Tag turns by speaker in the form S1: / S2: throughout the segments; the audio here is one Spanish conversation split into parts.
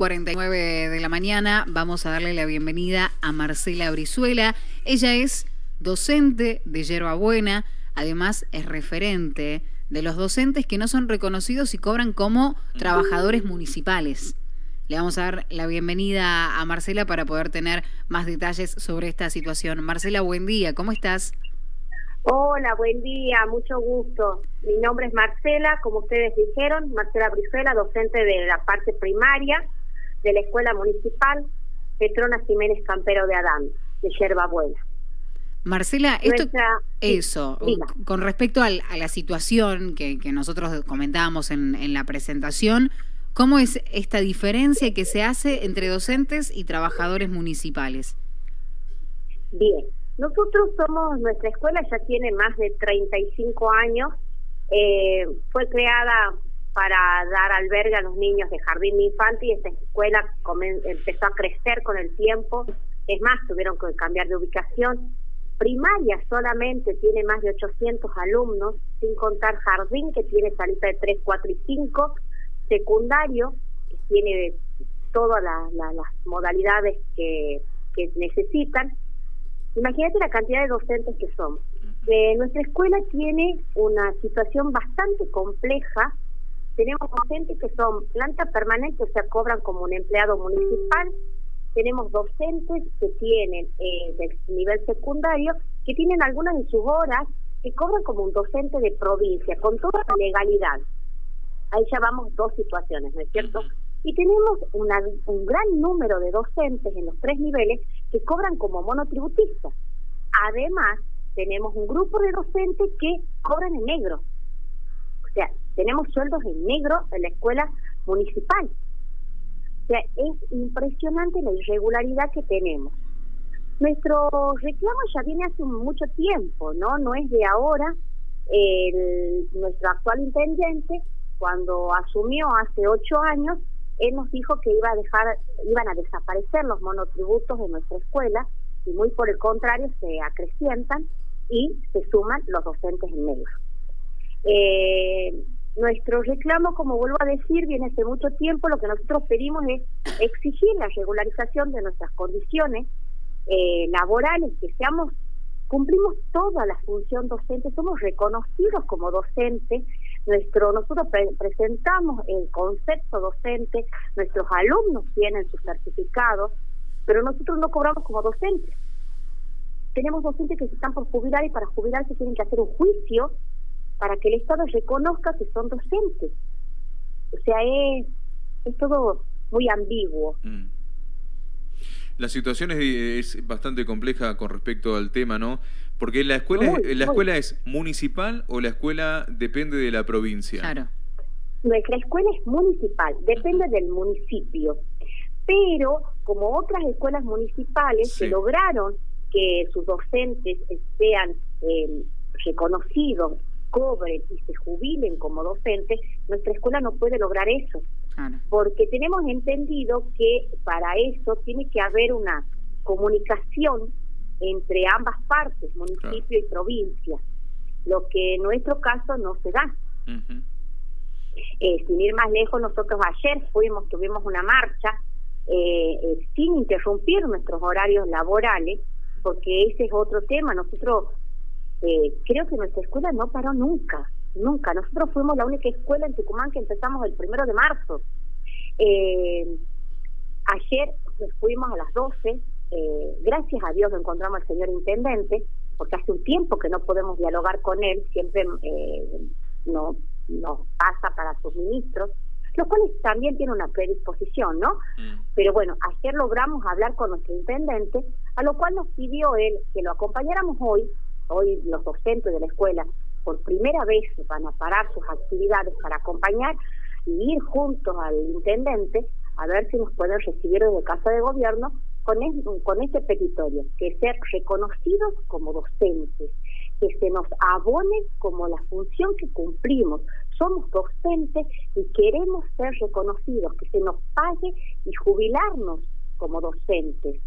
S1: 49 de la mañana vamos a darle la bienvenida a Marcela Brizuela. Ella es docente de Yerba Buena, además es referente de los docentes que no son reconocidos y cobran como trabajadores municipales. Le vamos a dar la bienvenida a Marcela para poder tener más detalles sobre esta situación. Marcela, buen día, ¿cómo estás?
S2: Hola, buen día, mucho gusto. Mi nombre es Marcela, como ustedes dijeron, Marcela Brizuela, docente de la parte primaria de la Escuela Municipal Petrona Jiménez Campero de Adán, de Yerba Buena.
S1: Marcela, esto, eso, con respecto a la situación que, nosotros comentábamos en, en la presentación, ¿cómo es esta diferencia que se hace entre docentes y trabajadores municipales?
S2: Bien, nosotros somos, nuestra escuela ya tiene más de 35 años, eh, fue creada para dar albergue a los niños de jardín infantil y esta escuela empezó a crecer con el tiempo, es más, tuvieron que cambiar de ubicación. Primaria solamente tiene más de 800 alumnos, sin contar jardín que tiene salita de 3, 4 y 5, secundario que tiene todas las modalidades que, que necesitan, Imagínate la cantidad de docentes que somos. Eh, nuestra escuela tiene una situación bastante compleja. Tenemos docentes que son planta permanente, o sea, cobran como un empleado municipal. Tenemos docentes que tienen eh, del nivel secundario, que tienen algunas de sus horas que cobran como un docente de provincia, con toda la legalidad. Ahí ya vamos dos situaciones, ¿no es cierto? Y tenemos una, un gran número de docentes en los tres niveles que cobran como monotributistas. Además, tenemos un grupo de docentes que cobran en negro. O sea, tenemos sueldos en negro en la escuela municipal. O sea, es impresionante la irregularidad que tenemos. Nuestro reclamo ya viene hace mucho tiempo, ¿no? No es de ahora. El, nuestro actual intendente, cuando asumió hace ocho años, él nos dijo que iba a dejar, iban a desaparecer los monotributos de nuestra escuela y muy por el contrario se acrecientan y se suman los docentes en negro. Eh, nuestro reclamo, como vuelvo a decir, viene hace mucho tiempo. Lo que nosotros pedimos es exigir la regularización de nuestras condiciones eh, laborales, que seamos, cumplimos toda la función docente, somos reconocidos como docentes nuestro, nosotros presentamos el concepto docente, nuestros alumnos tienen sus certificados, pero nosotros no cobramos como docentes. Tenemos docentes que se están por jubilar y para jubilarse tienen que hacer un juicio para que el Estado reconozca que son docentes. O sea, es, es todo muy ambiguo. Mm.
S3: La situación es, bastante compleja con respecto al tema, ¿no? Porque la escuela, la escuela es municipal o la escuela depende de la provincia.
S2: Claro. Nuestra escuela es municipal, depende del municipio. Pero como otras escuelas municipales que lograron que sus docentes sean eh, reconocidos, cobren y se jubilen como docentes, nuestra escuela no puede lograr eso. Porque tenemos entendido que para eso tiene que haber una comunicación entre ambas partes, municipio y provincia, lo que en nuestro caso no se da. eh, sin ir más lejos, nosotros ayer fuimos, tuvimos una marcha eh, eh, sin interrumpir nuestros horarios laborales, porque ese es otro tema. Nosotros eh, creo que nuestra escuela no paró nunca. Nunca. Nosotros fuimos la única escuela en Tucumán que empezamos el primero de marzo. Eh, ayer fuimos a las 12. Eh, gracias a Dios encontramos al señor intendente, porque hace un tiempo que no podemos dialogar con él, siempre eh, no, nos pasa para sus ministros, los cuales también tiene una predisposición, ¿no? Mm. Pero bueno, ayer logramos hablar con nuestro intendente, a lo cual nos pidió él que lo acompañáramos hoy, hoy los docentes de la escuela, por primera vez van a parar sus actividades para acompañar y ir juntos al intendente a ver si nos pueden recibir desde Casa de Gobierno con, con este petitorio, que ser reconocidos como docentes, que se nos abone como la función que cumplimos. Somos docentes y queremos ser reconocidos, que se nos pague y jubilarnos como docentes,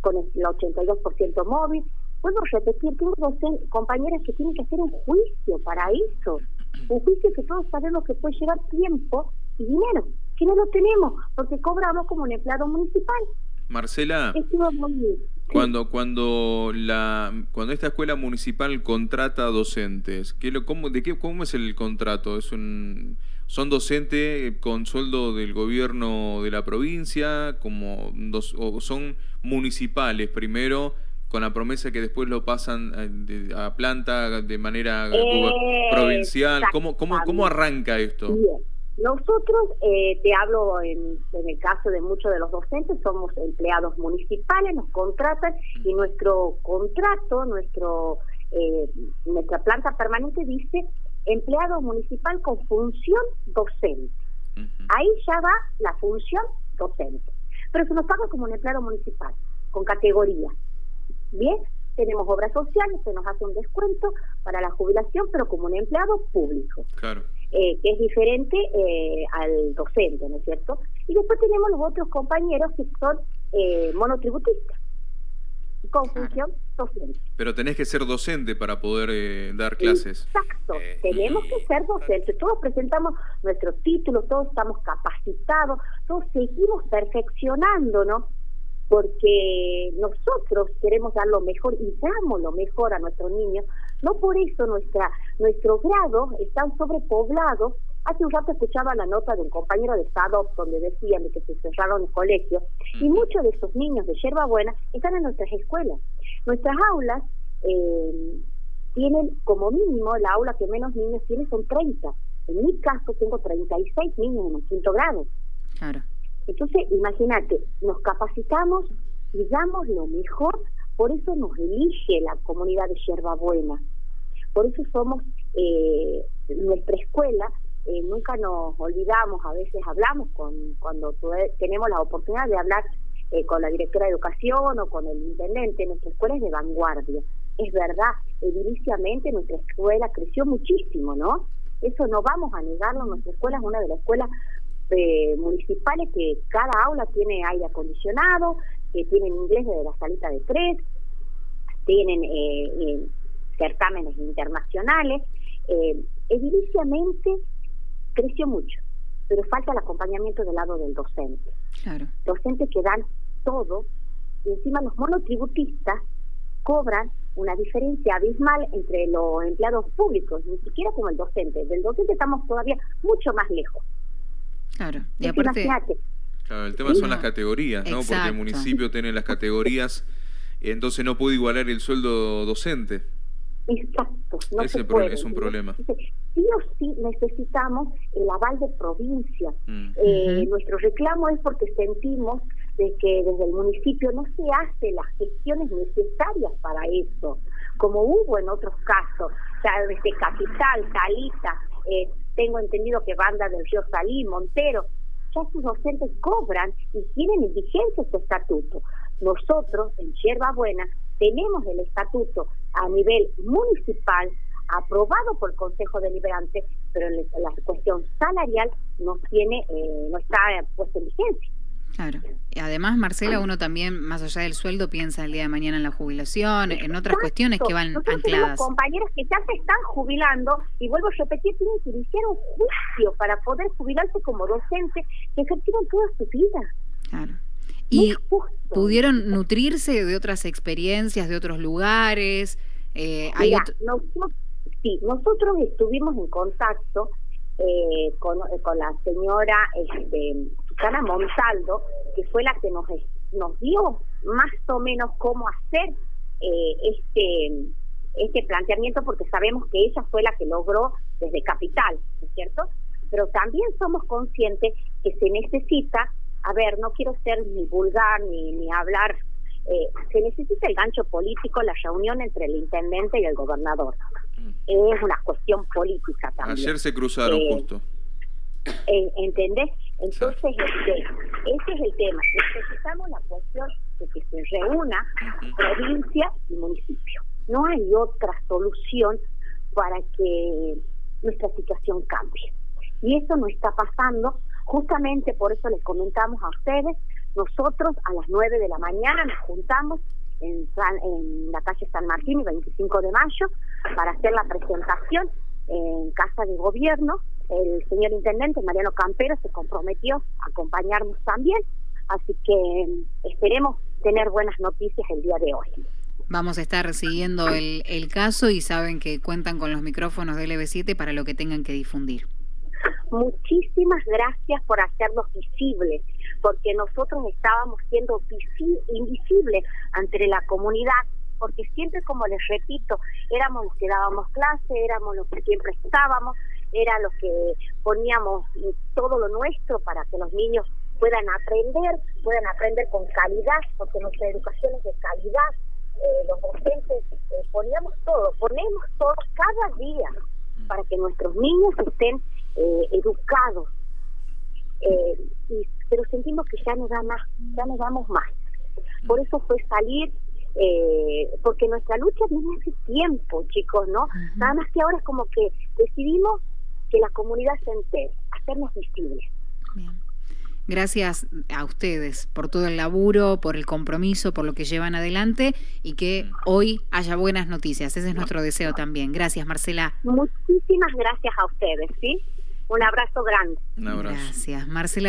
S2: con el 82% móvil, puedo repetir, tengo dos compañeras que tienen que hacer un juicio para eso, un juicio que todos sabemos que puede llevar tiempo y dinero, que no lo tenemos, porque cobramos como un empleado municipal.
S3: Marcela, cuando cuando la cuando esta escuela municipal contrata docentes, ¿qué lo, cómo, de qué cómo es el contrato? Es un son docentes con sueldo del gobierno de la provincia, como dos, o son municipales primero con la promesa que después lo pasan eh, a, planta de manera provincial. ¿Cómo, cómo, ¿Cómo arranca esto?
S2: Nosotros, eh, te hablo en, el caso de muchos de los docentes, somos empleados municipales, nos contratan y nuestro contrato, nuestro eh, nuestra planta permanente dice empleado municipal con función docente. Ahí ya va la función docente. Pero se nos paga como un empleado municipal, con categoría. Bien, tenemos obras sociales, se nos hace un descuento para la jubilación, pero como un empleado público.
S3: Claro.
S2: Eh, que es diferente eh, al docente, ¿no es cierto? Y después tenemos los otros compañeros que son eh, monotributistas, con función docente.
S3: Pero tenés que ser docente para poder dar clases.
S2: Exacto, tenemos que ser docentes. Todos presentamos nuestros títulos, todos estamos capacitados, todos seguimos perfeccionando, ¿no? Porque nosotros queremos dar lo mejor y damos lo mejor a nuestros niños. No por eso nuestra nuestro grado están sobrepoblado. Hace un rato escuchaba la nota de un compañero de Estado donde decían que se cerraron los colegios y muchos de esos niños de Yerba Buena están en nuestras escuelas. Nuestras aulas eh, tienen como mínimo, la aula que menos niños tiene son 30. En mi caso tengo 36 niños en el quinto grado.
S1: Claro.
S2: Entonces, imagínate, nos capacitamos y damos lo mejor, por eso nos elige la comunidad de Yerba Buena. Por eso somos eh, nuestra escuela, eh, nunca nos olvidamos, a veces hablamos con cuando tenemos la oportunidad de hablar eh, con la directora de educación o con el intendente, nuestra escuela es de vanguardia. Es verdad, ediliciamente nuestra escuela creció muchísimo, ¿no? Eso no vamos a negarlo, nuestra escuela es una de las escuelas eh, municipales que cada aula tiene aire acondicionado, que tienen inglés desde la salita de tres, tienen eh, eh, certámenes internacionales. Eh, ediliciamente creció mucho, pero falta el acompañamiento del lado del docente.
S1: Claro.
S2: Docentes que dan todo y encima los monotributistas cobran una diferencia abismal entre los empleados públicos, ni siquiera como el docente. Del docente estamos todavía mucho más lejos.
S1: Claro, y aparte...
S3: Claro, el tema son las categorías, ¿no? Porque el municipio tiene las categorías, entonces no puede igualar el sueldo docente.
S2: Exacto, no
S3: es,
S2: se puede.
S3: es un problema.
S2: Sí o sí necesitamos el aval de provincia.
S3: Mm.
S2: Eh, nuestro reclamo es porque sentimos de que desde el municipio no se hacen las gestiones necesarias para eso, como hubo en otros casos, o sea, desde Capital, Talita, eh, tengo entendido que Banda del Río Salí, Montero, ya sus docentes cobran y tienen en vigencia su estatuto. Nosotros, en Yerba Buena, tenemos el estatuto a nivel municipal aprobado por el Consejo Deliberante, pero la cuestión salarial no tiene, eh, no está puesta en vigencia.
S1: Claro. Y además, Marcela, uno también, más allá del sueldo, piensa el día de mañana en la jubilación, en otras cuestiones que van
S2: Nosotros
S1: ancladas.
S2: compañeros que ya se están jubilando, y vuelvo a repetir, tienen que iniciar un juicio para poder jubilarse como docente, que ejercieron toda su vida.
S1: Claro. ¿Y pudieron nutrirse de otras experiencias, de otros lugares?
S2: Eh, hay nosotros, sí, nosotros estuvimos en contacto eh, con, con la señora este, Susana Montaldo, que fue la que nos, nos dio más o menos cómo hacer eh, este este planteamiento porque sabemos que ella fue la que logró desde Capital, ¿no es cierto? Pero también somos conscientes que se necesita, a ver, no quiero ser ni vulgar ni, ni hablar, eh, se necesita el gancho político, la reunión entre el intendente y el gobernador. Mm. Es una cuestión política también.
S3: Ayer se cruzaron eh, justo.
S2: ¿Entendés? Entonces, este, ese es el tema. Necesitamos la cuestión de que se reúna provincia y municipio. No hay otra solución para que nuestra situación cambie. Y eso no está pasando. Justamente por eso les comentamos a ustedes, nosotros a las 9 de la mañana nos juntamos en, en la calle San Martín, el 25 de mayo, para hacer la presentación en Casa de Gobierno el señor intendente Mariano Campero se comprometió a acompañarnos también, así que esperemos tener buenas noticias el día de hoy.
S1: Vamos a estar siguiendo el, el caso y saben que cuentan con los micrófonos de LB7 para lo que tengan que difundir.
S2: Muchísimas gracias por hacernos visibles, porque nosotros estábamos siendo invisibles ante la comunidad, porque siempre, como les repito, éramos los que dábamos clase, éramos los que siempre estábamos, era los que poníamos todo lo nuestro para que los niños puedan aprender, puedan aprender con calidad, porque nuestra educación es de calidad. Eh, los docentes eh, poníamos todo, ponemos todo cada día para que nuestros niños estén eh, educados. y, pero sentimos que ya no da más, ya no damos más. Por eso fue salir porque nuestra lucha viene hace tiempo, chicos, ¿no? Nada más que ahora es como que decidimos que la comunidad se entere, hacernos visibles.
S1: Bien. Gracias a ustedes por todo el laburo, por el compromiso, por lo que llevan adelante y que hoy haya buenas noticias. Ese es nuestro deseo también. Gracias, Marcela.
S2: Muchísimas gracias a ustedes, ¿sí? Un abrazo grande.
S3: Un abrazo.
S1: Gracias, Marcela.